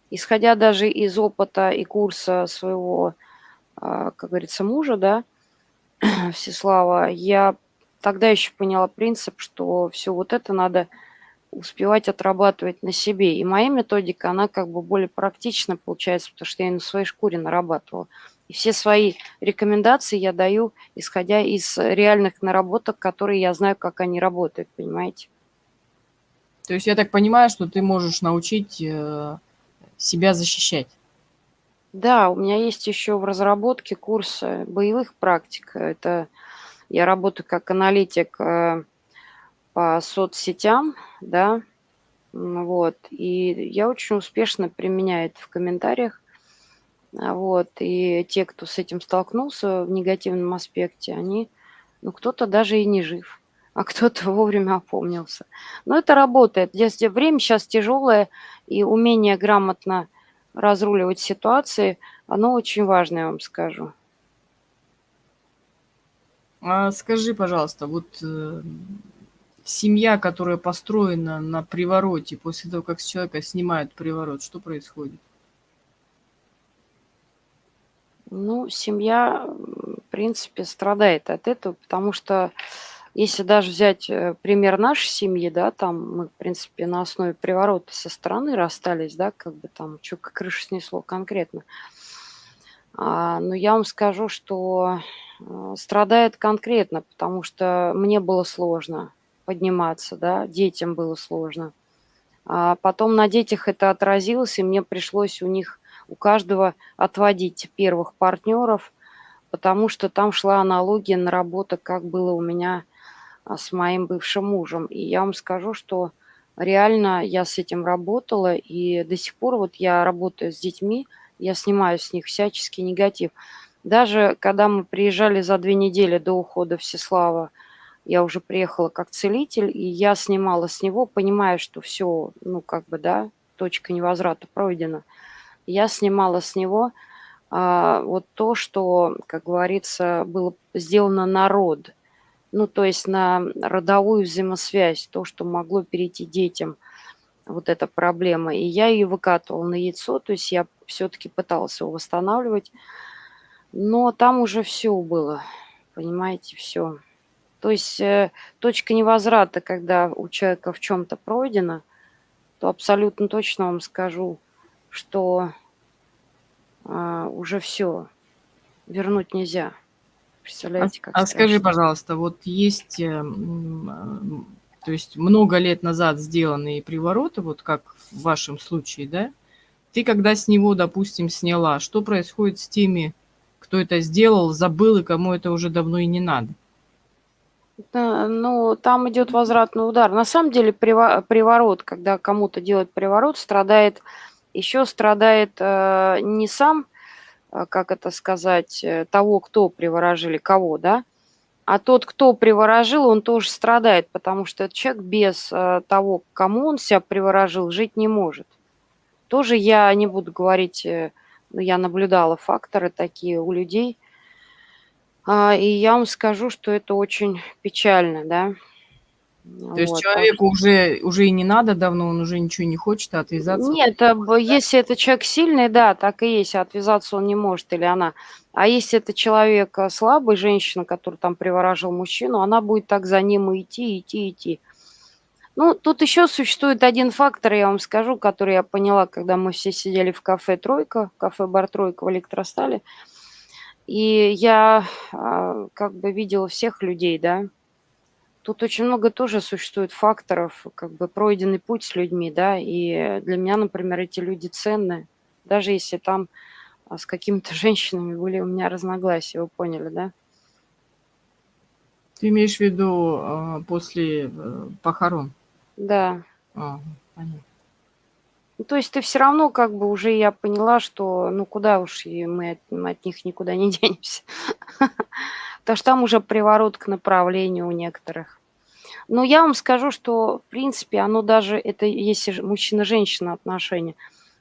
исходя даже из опыта и курса своего, а, как говорится, мужа, да, Всеслава, я тогда еще поняла принцип, что все вот это надо успевать отрабатывать на себе. И моя методика, она как бы более практична получается, потому что я на своей шкуре нарабатывала. И все свои рекомендации я даю, исходя из реальных наработок, которые я знаю, как они работают, понимаете? То есть я так понимаю, что ты можешь научить э, себя защищать. Да, у меня есть еще в разработке курс э, боевых практик. Это я работаю как аналитик э, по соцсетям, да, вот, и я очень успешно применяю это в комментариях а, вот, и те, кто с этим столкнулся в негативном аспекте, они, ну, кто-то даже и не жив, а кто-то вовремя опомнился. Но это работает. Если время сейчас тяжелое, и умение грамотно разруливать ситуации, оно очень важно, я вам скажу. А скажи, пожалуйста, вот э, семья, которая построена на привороте, после того, как с человека снимают приворот, что происходит? Ну, семья, в принципе, страдает от этого, потому что если даже взять э, пример нашей семьи, да, там мы, в принципе, на основе приворота со стороны расстались, да, как бы там, что крыша снесло конкретно. А, но я вам скажу, что э, страдает конкретно, потому что мне было сложно подниматься, да, детям было сложно. А потом на детях это отразилось, и мне пришлось у них у каждого отводить первых партнеров, потому что там шла аналогия на работу, как было у меня с моим бывшим мужем. И я вам скажу, что реально я с этим работала, и до сих пор вот я работаю с детьми, я снимаю с них всяческий негатив. Даже когда мы приезжали за две недели до ухода Всеслава, я уже приехала как целитель, и я снимала с него, понимая, что все, ну, как бы, да, точка невозврата пройдена. Я снимала с него а, вот то, что, как говорится, было сделано на род. Ну, то есть на родовую взаимосвязь, то, что могло перейти детям, вот эта проблема. И я ее выкатывала на яйцо, то есть я все-таки пыталась его восстанавливать. Но там уже все было, понимаете, все. То есть э, точка невозврата, когда у человека в чем-то пройдено, то абсолютно точно вам скажу, что а, уже все вернуть нельзя. Представляете, как А, а скажи, пожалуйста, вот есть, э, то есть много лет назад сделанные привороты, вот как в вашем случае, да? Ты когда с него, допустим, сняла, что происходит с теми, кто это сделал, забыл и кому это уже давно и не надо? Да, ну, там идет возвратный удар. На самом деле приворот, когда кому-то делают приворот, страдает, еще страдает э, не сам, э, как это сказать, э, того, кто приворожили, кого, да, а тот, кто приворожил, он тоже страдает, потому что этот человек без э, того, кому он себя приворожил, жить не может. Тоже я не буду говорить, э, но я наблюдала факторы такие у людей – а, и я вам скажу, что это очень печально, да. То есть человеку уже, уже и не надо давно, он уже ничего не хочет, а отвязаться? Нет, а да? если это человек сильный, да, так и есть, а отвязаться он не может или она. А если это человек а, слабый, женщина, которая там приворожил мужчину, она будет так за ним идти, идти, идти. Ну, тут еще существует один фактор, я вам скажу, который я поняла, когда мы все сидели в кафе «Тройка», кафе-бар «Тройка» в Электростале. И я как бы видела всех людей, да. Тут очень много тоже существует факторов, как бы пройденный путь с людьми, да. И для меня, например, эти люди ценны, даже если там а, с какими-то женщинами были у меня разногласия, вы поняли, да? Ты имеешь в виду а, после э, похорон? Да. А, понятно. Ну, то есть ты все равно как бы уже я поняла, что ну куда уж и мы от, мы от них никуда не денемся. Потому что там уже приворот к направлению у некоторых. Но я вам скажу, что в принципе оно даже, это если мужчина-женщина отношения,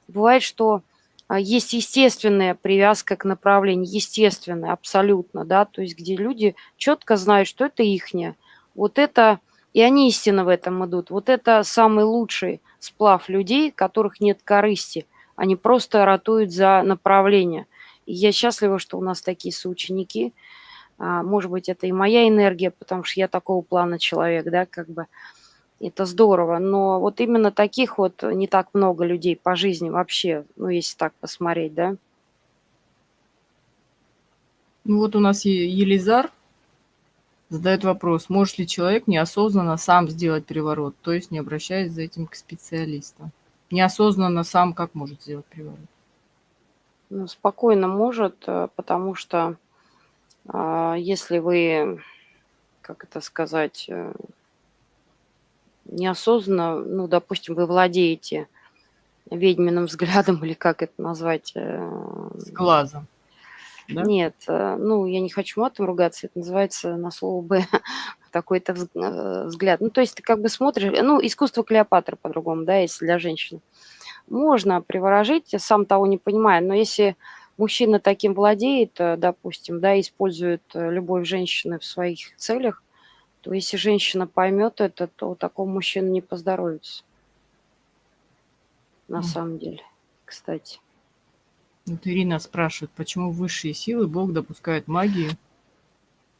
бывает, что а, есть естественная привязка к направлению, естественная абсолютно, да, то есть где люди четко знают, что это ихнее. Вот это, и они истинно в этом идут. Вот это самый лучший сплав людей, которых нет корысти. Они просто ратуют за направление. И я счастлива, что у нас такие соученики. А, может быть, это и моя энергия, потому что я такого плана человек, да, как бы. Это здорово. Но вот именно таких вот не так много людей по жизни вообще, ну, если так посмотреть, да. Ну вот у нас Елизар задает вопрос, может ли человек неосознанно сам сделать переворот, то есть не обращаясь за этим к специалистам. Неосознанно сам как может сделать переворот? Ну, спокойно может, э, потому что если вы, как это сказать, э, неосознанно, ну, допустим, вы владеете ведьминым взглядом или как это назвать? Э, С глазом. Да? Нет, э, ну, я не хочу матом ругаться, это называется на слово «б» такой-то взгляд. Ну, то есть ты как бы смотришь, ну, искусство Клеопатры по-другому, да, если для женщины. Можно приворожить, сам того не понимая, но если мужчина таким владеет, э, допустим, да, использует любовь женщины в своих целях, то если женщина поймет это, то такому мужчину не поздоровится. На mm. самом деле, кстати. Вот Ирина спрашивает, почему высшие силы Бог допускает магию?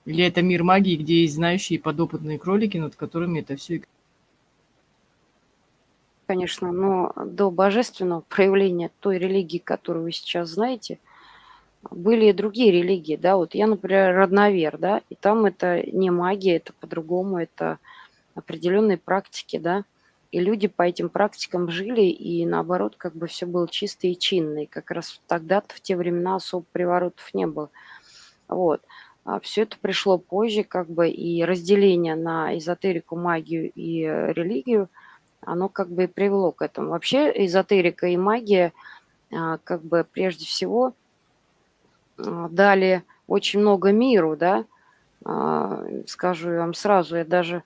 Или это мир магии, где есть знающие подопытные кролики, над которыми это все Конечно, но до божественного проявления той религии, которую вы сейчас знаете, были и другие религии, да, вот я, например, родновер, да, и там это не магия, это по-другому, это определенные практики, да, и люди по этим практикам жили, и наоборот, как бы все было чисто и чинно. И как раз тогда-то, в те времена, особо приворотов не было. Вот. А все это пришло позже, как бы, и разделение на эзотерику, магию и религию, оно как бы и привело к этому. Вообще эзотерика и магия, а, как бы, прежде всего, дали очень много миру, да, а, скажу вам сразу, я даже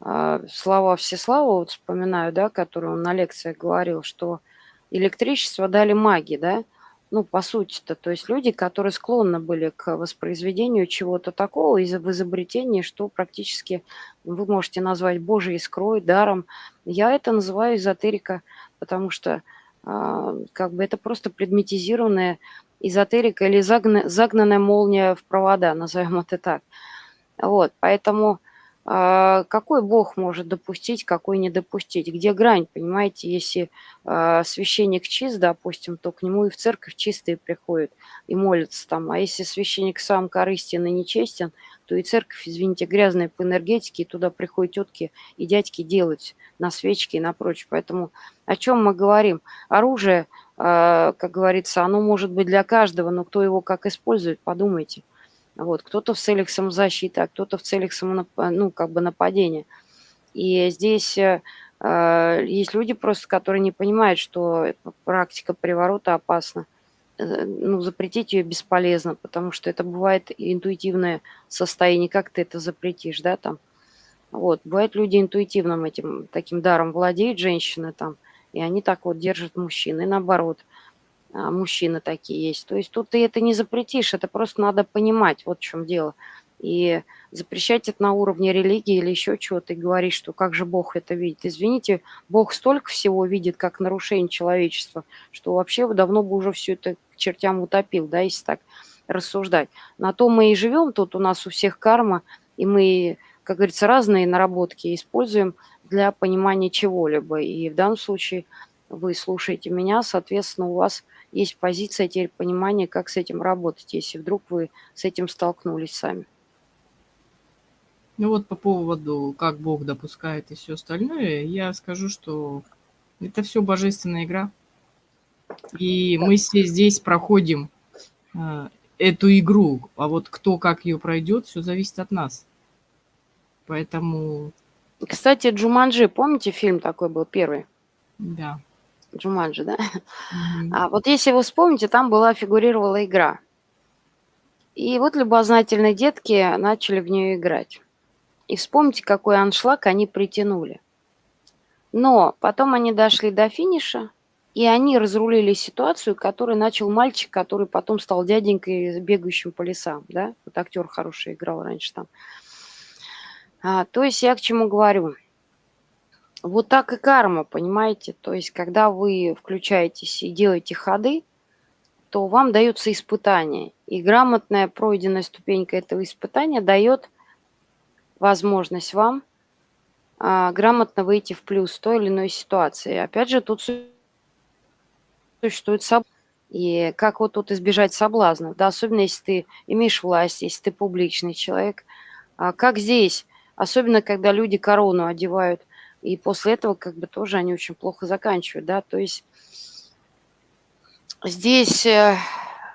а, слова Всеслава вот вспоминаю, да, которые он на лекциях говорил, что электричество дали маги, да, ну, по сути-то, то есть люди, которые склонны были к воспроизведению чего-то такого из в изобретении, что практически вы можете назвать Божьей искрой, даром. Я это называю эзотерика, потому что а, как бы это просто предметизированная эзотерика или загна, загнанная молния в провода, назовем это так. Вот, поэтому а, какой Бог может допустить, какой не допустить? Где грань, понимаете, если а, священник чист, допустим, то к нему и в церковь чистые приходят и молятся там. А если священник сам корыстен и нечестен, то и церковь, извините, грязная по энергетике, и туда приходят тетки и дядьки делать на свечки и на прочее. Поэтому о чем мы говорим? Оружие, как говорится, оно может быть для каждого, но кто его как использует, подумайте. Вот, кто-то в целях самозащиты, а кто-то в целях самонап... ну, как бы нападения. И здесь э, э, есть люди просто, которые не понимают, что практика приворота опасна. Э, ну, запретить ее бесполезно, потому что это бывает интуитивное состояние. Как ты это запретишь, да, там? Вот, бывают люди интуитивным этим таким даром владеют, женщины там, и они так вот держат мужчин, и наоборот – а, мужчины такие есть. То есть тут ты это не запретишь, это просто надо понимать, вот в чем дело. И запрещать это на уровне религии или еще чего-то, и говорить, что как же Бог это видит. Извините, Бог столько всего видит, как нарушение человечества, что вообще давно бы уже все это к чертям утопил, да, если так рассуждать. На то мы и живем, тут у нас у всех карма, и мы, как говорится, разные наработки используем для понимания чего-либо. И в данном случае вы слушаете меня, соответственно, у вас есть позиция теперь понимания, как с этим работать, если вдруг вы с этим столкнулись сами. Ну вот по поводу, как Бог допускает и все остальное, я скажу, что это все божественная игра. И мы все здесь проходим э, эту игру, а вот кто как ее пройдет, все зависит от нас. Поэтому... Кстати, Джуманджи, помните фильм такой был первый? Да. Джуманджи, да? Mm-hmm. А вот если вы вспомните, там была фигурировала игра. И вот любознательные детки начали в нее играть. И вспомните, какой аншлаг они притянули. Но потом они дошли до финиша, и они разрулили ситуацию, которую начал мальчик, который потом стал дяденькой, бегающим по лесам. Да? Вот актер хороший играл раньше там. А, то есть я к чему говорю – вот так и карма, понимаете? То есть, когда вы включаетесь и делаете ходы, то вам дается испытание. И грамотная пройденная ступенька этого испытания дает возможность вам а, грамотно выйти в плюс той или иной ситуации. Опять же, тут существует соб... И как вот тут избежать соблазнов, да, особенно если ты имеешь власть, если ты публичный человек. А как здесь, особенно когда люди корону одевают, и после этого как бы тоже они очень плохо заканчивают, да, то есть здесь э,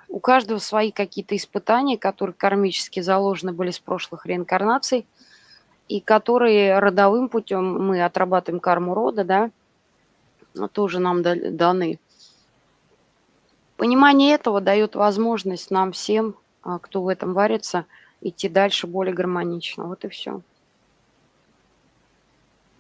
у каждого свои какие-то испытания, которые кармически заложены были с прошлых реинкарнаций, и которые родовым путем мы отрабатываем карму рода, да, тоже нам даны. Понимание этого дает возможность нам всем, а, кто в этом варится, идти дальше более гармонично. Вот и все.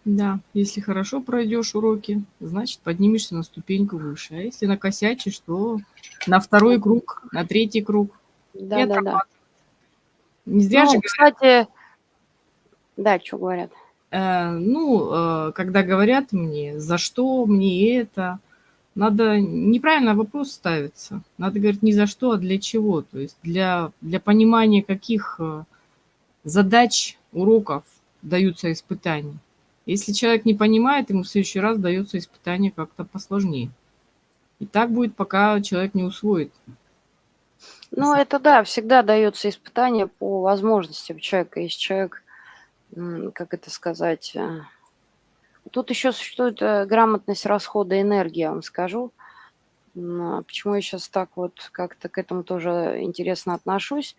Да, если хорошо пройдешь уроки, значит поднимешься на ступеньку выше. А если накосячишь, то на второй круг, на третий круг. Да, да, да. Не зря ну, же кстати, да, что говорят? Э, ну, э, когда говорят мне, за что мне это, надо неправильно вопрос ставится. Надо говорить не за что, а для чего. То есть для, для понимания каких э, задач, уроков даются испытания. Если человек не понимает, ему в следующий раз дается испытание как-то посложнее. И так будет, пока человек не усвоит. Ну, это да, всегда дается испытание по возможностям человека. Если человек, как это сказать, э, тут еще существует э, грамотность расхода энергии, я вам скажу. А почему я сейчас так вот как-то к этому тоже интересно отношусь?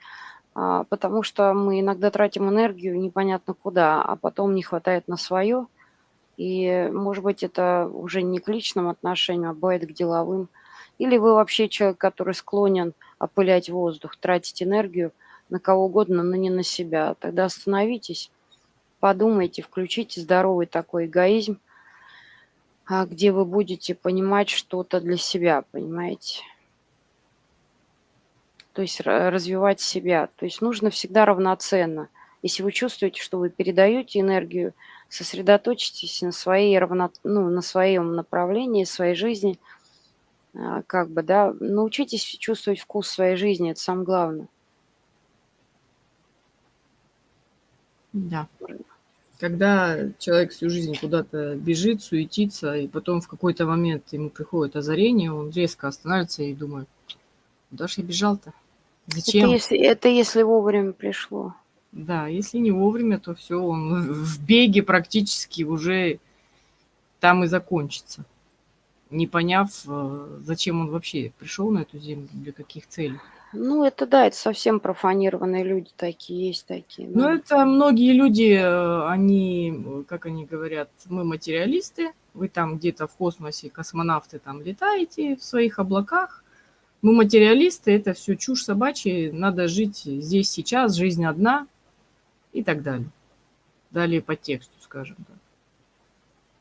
А, потому что мы иногда тратим энергию непонятно куда, а потом не хватает на свое. И, может быть, это уже не к личным отношениям, а бывает к деловым. Или вы вообще человек, который склонен опылять воздух, тратить энергию на кого угодно, но не на себя. Тогда остановитесь, подумайте, включите здоровый такой эгоизм, а, где вы будете понимать что-то для себя, понимаете? То есть развивать себя. То есть нужно всегда равноценно. Если вы чувствуете, что вы передаете энергию, сосредоточьтесь на, своей равно, ну, на своем направлении, своей жизни, а, как бы, да, научитесь чувствовать вкус своей жизни, это самое главное. Да. Когда человек всю жизнь куда-то бежит, суетится, и потом в какой-то момент ему приходит озарение, он резко останавливается и думает, куда же я бежал-то? Зачем? Это если, это если вовремя пришло. Да, если не вовремя, то все, он в беге практически уже там и закончится, не поняв, э, зачем он вообще пришел на эту землю, для каких целей. Ну, это да, это совсем профанированные люди такие, есть такие. Ну, это многие люди, э, они, как они говорят, мы материалисты, вы там где-то в космосе, космонавты там летаете в своих облаках, мы материалисты, это все чушь собачья, надо жить здесь сейчас, жизнь одна и так далее. Далее по тексту, скажем так.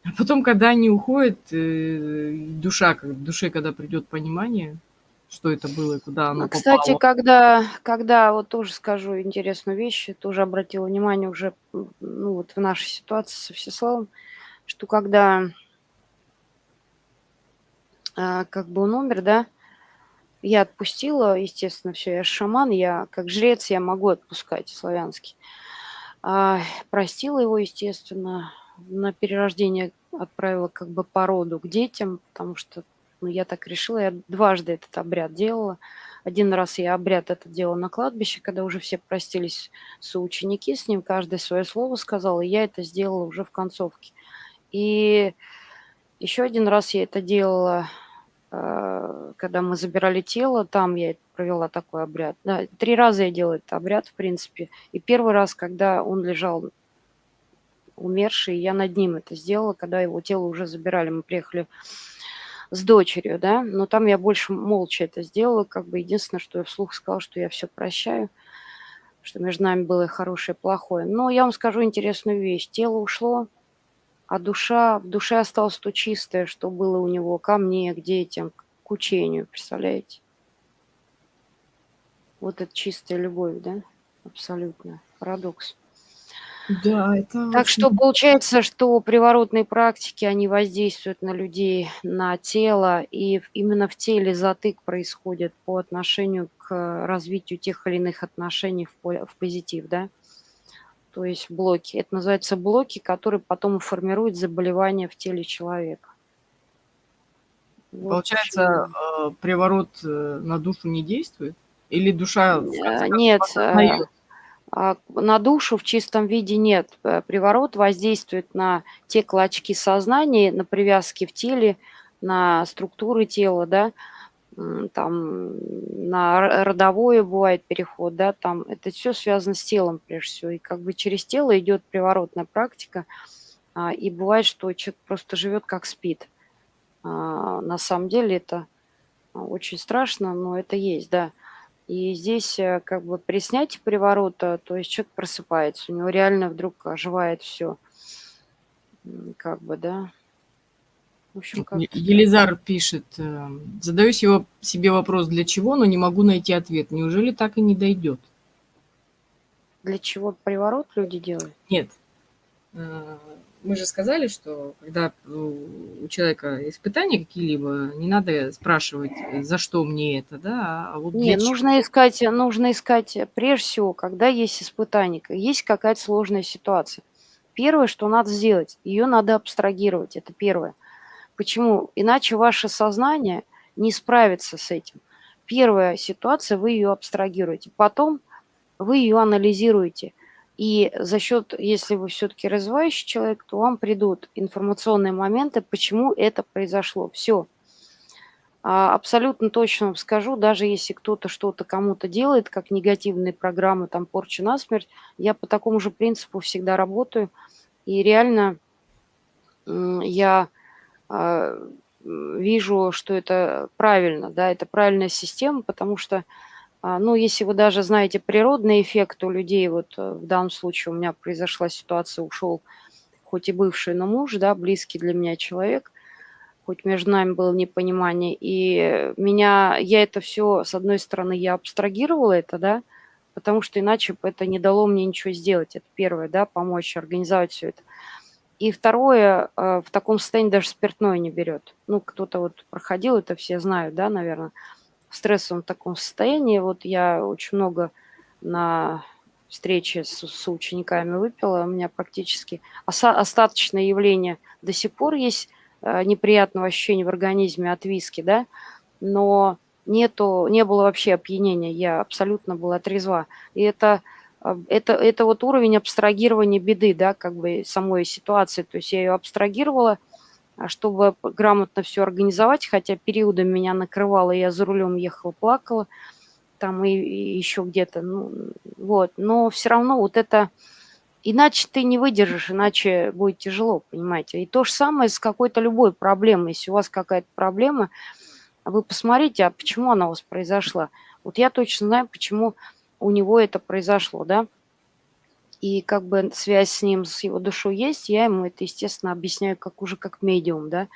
А потом, когда они уходят, э, душа, душе, когда придет понимание, что это было и куда оно а, Кстати, попало. когда, когда, вот тоже скажу интересную вещь, тоже обратила внимание уже ну, вот в нашей ситуации со Всеславом, что когда а, как бы он умер, да, я отпустила, естественно, все, я шаман, я как жрец, я могу отпускать славянский. А, простила его, естественно, на перерождение отправила как бы по роду к детям, потому что ну, я так решила, я дважды этот обряд делала. Один раз я обряд это делала на кладбище, когда уже все простились соученики с ним, каждый свое слово сказал, и я это сделала уже в концовке. И еще один раз я это делала, когда мы забирали тело, там я провела такой обряд. Три раза я делала этот обряд, в принципе. И первый раз, когда он лежал умерший, я над ним это сделала, когда его тело уже забирали. Мы приехали с дочерью, да, но там я больше молча это сделала, как бы единственное, что я вслух сказала, что я все прощаю, что между нами было хорошее и плохое. Но я вам скажу интересную вещь. Тело ушло, а душа, в душе осталось то чистое, что было у него ко мне, к детям, к учению, представляете? Вот это чистая любовь, да? Абсолютно. Парадокс. Да, это Так что получается, что приворотные практики, они воздействуют на людей, на тело, и именно в теле затык происходит по отношению к развитию тех или иных отношений в позитив, да? То есть блоки. Это называется блоки, которые потом формируют заболевания в теле человека. Вот Получается, почему. Э, приворот э, на душу не действует? Или душа... Э, нет, а, на душу в чистом виде нет. Э, приворот воздействует на те клочки сознания, на привязки в теле, на структуры тела, да, там на родовое бывает переход, да, там это все связано с телом прежде всего. И как бы через тело идет приворотная практика, а, и бывает, что человек просто живет как спит. А, на самом деле это очень страшно, но это есть, да. И здесь э, как бы при снятии приворота, то есть человек просыпается, у него реально вдруг оживает все. Как бы, да. В общем, как Елизар пишет, э, задаю себе вопрос, для чего, но не могу найти ответ. Неужели так и не дойдет? Для чего приворот люди делают? Нет. Э, мы же сказали, что когда у человека испытания какие-либо, не надо спрашивать, за что мне это, да, а вот Нет, нужно искать, нужно искать прежде всего, когда есть испытание, есть какая-то сложная ситуация. Первое, что надо сделать, ее надо абстрагировать, это первое. Почему? Иначе ваше сознание не справится с этим. Первая ситуация, вы ее абстрагируете, потом вы ее анализируете – и за счет, если вы все-таки развивающий человек, то вам придут информационные моменты, почему это произошло. Все. А, абсолютно точно вам скажу, даже если кто-то что-то кому-то делает, как негативные программы, там, порча насмерть, я по такому же принципу всегда работаю. И реально я вижу, что это правильно, да, это правильная система, потому что, а, ну, если вы даже знаете природный эффект у людей, вот э, в данном случае у меня произошла ситуация, ушел хоть и бывший, но муж, да, близкий для меня человек, хоть между нами было непонимание, и меня, я это все, с одной стороны, я абстрагировала это, да, потому что иначе бы это не дало мне ничего сделать, это первое, да, помочь организовать все это. И второе, э, в таком состоянии даже спиртное не берет. Ну, кто-то вот проходил это, все знают, да, наверное, в стрессовом таком состоянии. Вот я очень много на встрече с, с учениками выпила, у меня практически остаточное явление до сих пор есть э, неприятного ощущения в организме от виски, да, но нету, не было вообще опьянения, я абсолютно была трезва. И это это, это вот уровень абстрагирования беды, да, как бы самой ситуации. То есть я ее абстрагировала, а, чтобы грамотно все организовать, хотя периодом меня накрывало, я за рулем ехала, плакала, там и, и еще где-то, ну, вот. Но все равно вот это, иначе ты не выдержишь, иначе будет тяжело, понимаете. И то же самое с какой-то любой проблемой. Если у вас какая-то проблема, вы посмотрите, а почему она у вас произошла. Вот я точно знаю, почему у него это произошло, да, и как бы связь с ним, с его душой есть, я ему это, естественно, объясняю как уже как медиум, да,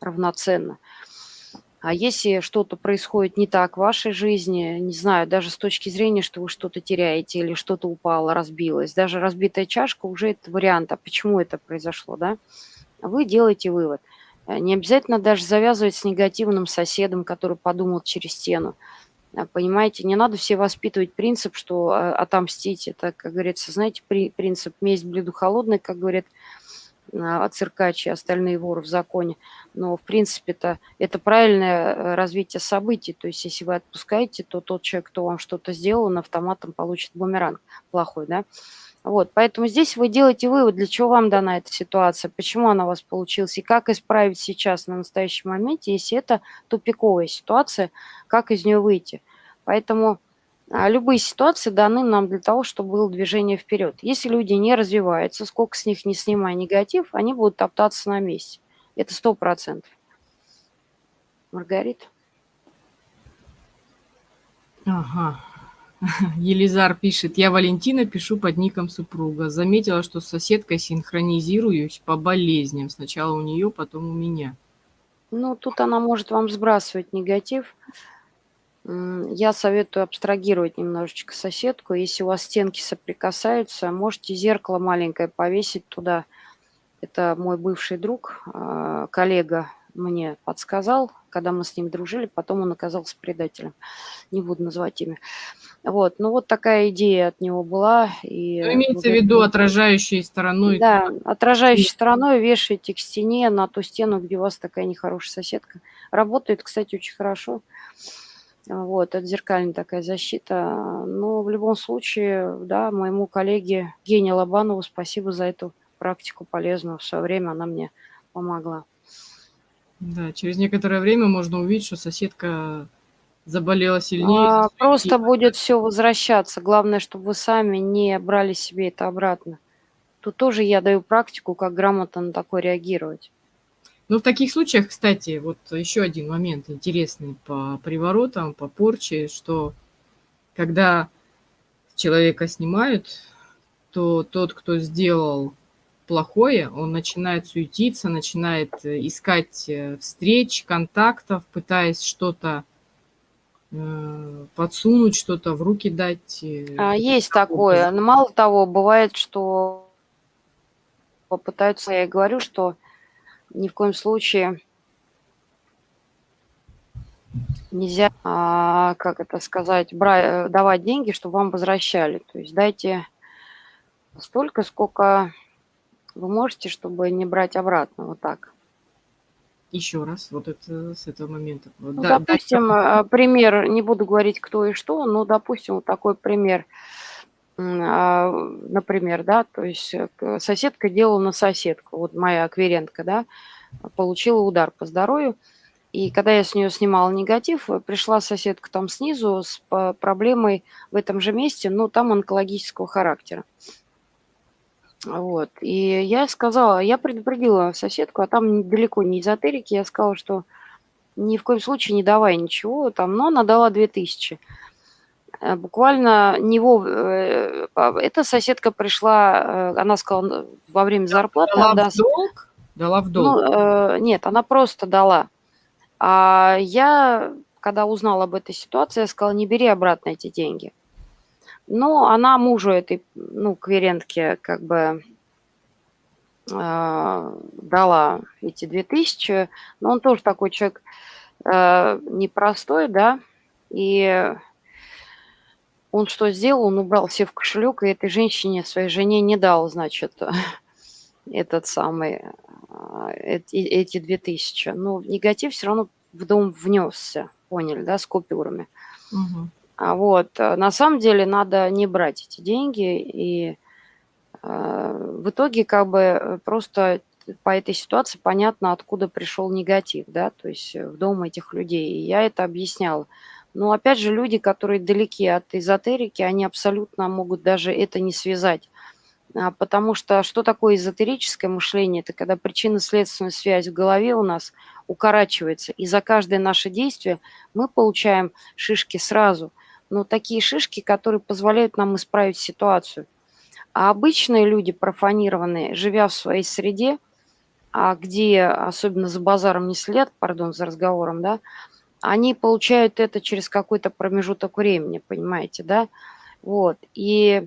равноценно. А если что-то происходит не так в вашей жизни, не знаю, даже с точки зрения, что вы что-то теряете или что-то упало, разбилось, даже разбитая чашка уже это вариант, а почему это произошло, да, вы делаете вывод. Не обязательно даже завязывать с негативным соседом, который подумал через стену. А, понимаете, не надо все воспитывать принцип, что а, отомстить, это, как говорится, знаете, при, принцип «месть блюду холодный», как говорят а, циркач и остальные воры в законе. Но, в принципе-то, это правильное э, развитие событий. То есть, если вы отпускаете, то тот человек, кто вам что-то сделал, он автоматом получит бумеранг плохой, да? Вот, поэтому здесь вы делаете вывод, для чего вам дана эта ситуация, почему она у вас получилась, и как исправить сейчас, на настоящем моменте, если это тупиковая ситуация, как из нее выйти. Поэтому а, любые ситуации даны нам для того, чтобы было движение вперед. Если люди не развиваются, сколько с них не снимая негатив, они будут топтаться на месте. Это сто процентов. Маргарита? Ага. Елизар пишет, я Валентина, пишу под ником супруга. Заметила, что с соседкой синхронизируюсь по болезням. Сначала у нее, потом у меня. Ну, тут она может вам сбрасывать негатив. Я советую абстрагировать немножечко соседку. Если у вас стенки соприкасаются, можете зеркало маленькое повесить туда. Это мой бывший друг, а, коллега мне подсказал, когда мы с ним дружили, потом он оказался предателем. Не буду называть имя. Вот, ну вот такая идея от него была. И ну, имеется в виду отражающей стороной. Да, отражающей стороной вешаете к стене, на ту стену, где у вас такая нехорошая соседка. Работает, кстати, очень хорошо. Вот, это зеркальная такая защита. Но в любом случае, да, моему коллеге Гене Лобанову спасибо за эту практику полезную. В свое время она мне помогла. Да, через некоторое время можно увидеть, что соседка заболела сильнее. А, просто будет все возвращаться. Главное, чтобы вы сами не брали себе это обратно. Тут тоже я даю практику, как грамотно на такое реагировать. Ну, в таких случаях, кстати, вот еще один момент интересный по приворотам, по порче, что когда человека снимают, то тот, кто сделал плохое, он начинает суетиться, начинает э, искать э, встреч, контактов, пытаясь что-то э, подсунуть, что-то в руки дать. А, есть такое. Но мало того, бывает, что попытаются, я говорю, что ни в коем случае нельзя, а, как это сказать, брать, давать деньги, чтобы вам возвращали. То есть дайте столько, сколько вы можете, чтобы не брать обратно, вот так. Еще раз, вот это с этого момента. Ну, да, допустим, да. пример, не буду говорить кто и что, но, допустим, вот такой пример. А, например, да, то есть э, соседка делала на соседку, вот моя акверентка, да, получила удар по здоровью, и когда я с нее снимала негатив, пришла соседка там снизу с проблемой в этом же месте, но там онкологического характера. Вот. И я сказала, я предупредила соседку, а там далеко не эзотерики, я сказала, что ни в коем случае не давай ничего там, но она дала 2000. Э, буквально не вов... э, Эта соседка пришла, э, она сказала, во время зарплаты Дала отдаст. в долг? Дала в долг. Ну, нет, она просто дала. А я, когда узнала об этой ситуации, я сказала, не бери обратно эти деньги. Но она мужу этой, ну, кверентке как бы э, дала эти 2000, но он тоже такой человек э, непростой, да, и он что сделал? Он убрал все в кошелек, и этой женщине, своей жене не дал, значит, этот самый, э, эти, эти 2000. Но негатив все равно в дом внесся, поняли, да, с купюрами. Угу. А вот, э, на самом деле надо не брать эти деньги, и э, в итоге как бы э, просто по этой ситуации понятно, откуда пришел негатив, да, то есть в дом этих людей. И я это объясняла. Но опять же, люди, которые далеки от эзотерики, они абсолютно могут даже это не связать. А, потому что что такое эзотерическое мышление? Это когда причинно-следственная связь в голове у нас укорачивается, и за каждое наше действие мы получаем шишки сразу – но такие шишки, которые позволяют нам исправить ситуацию. А обычные люди, профанированные, живя в своей среде, а где, особенно за базаром не след, пардон, за разговором, да, они получают это через какой-то промежуток времени, понимаете, да? Вот. И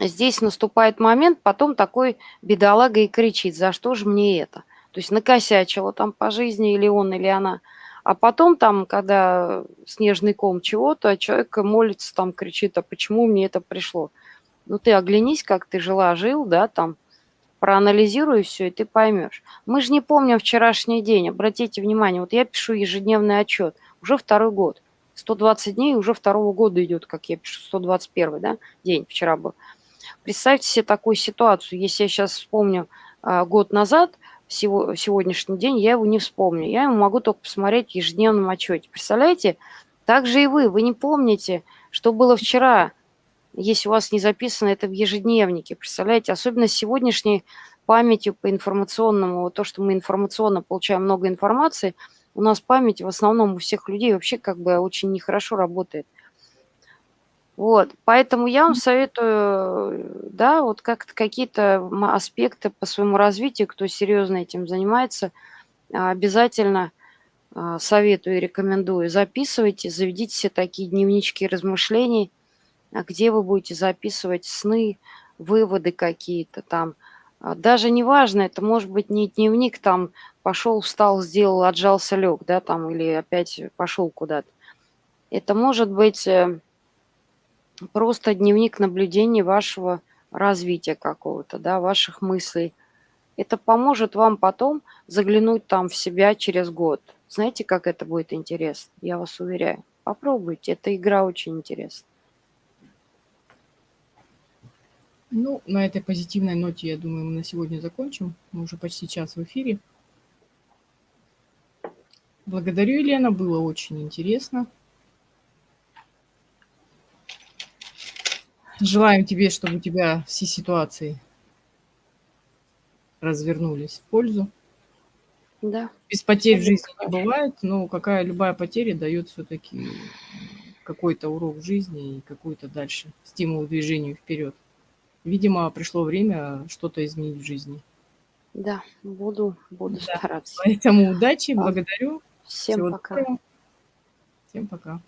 здесь наступает момент, потом такой бедолага и кричит, за что же мне это? То есть накосячила там по жизни или он, или она – а потом там, когда снежный ком чего-то, человек молится, там кричит, а почему мне это пришло? Ну ты оглянись, как ты жила, жил, да, там, проанализируй все, и ты поймешь. Мы же не помним вчерашний день, обратите внимание, вот я пишу ежедневный отчет, уже второй год, 120 дней уже второго года идет, как я пишу, 121 да, день вчера был. Представьте себе такую ситуацию, если я сейчас вспомню а, год назад, сегодняшний день, я его не вспомню. Я ему могу только посмотреть в ежедневном отчете. Представляете? Так же и вы. Вы не помните, что было вчера, если у вас не записано это в ежедневнике. Представляете? Особенно сегодняшней памятью по информационному, то, что мы информационно получаем много информации, у нас память в основном у всех людей вообще как бы очень нехорошо работает. Вот, поэтому я вам советую, да, вот как-то какие-то аспекты по своему развитию, кто серьезно этим занимается, а, обязательно а, советую и рекомендую. Записывайте, заведите все такие дневнички размышлений, где вы будете записывать сны, выводы какие-то там. Даже не важно, это может быть не дневник, там пошел, встал, сделал, отжался, лег, да, там, или опять пошел куда-то. Это может быть э, просто дневник наблюдений вашего развития какого-то, да, ваших мыслей. Это поможет вам потом заглянуть там в себя через год. Знаете, как это будет интересно? Я вас уверяю. Попробуйте, эта игра очень интересна. Ну, на этой позитивной ноте, я думаю, мы на сегодня закончим. Мы уже почти час в эфире. Благодарю, Елена, было очень интересно. Желаем тебе, чтобы у тебя все ситуации развернулись в пользу. Да. Без потерь в жизни не бывает, но какая любая потеря дает все-таки какой-то урок в жизни и какой-то дальше стимул движению вперед. Видимо, пришло время что-то изменить в жизни. Да, буду, буду да. стараться. Поэтому удачи, благодарю. Всем Всего пока. Доброго. Всем пока.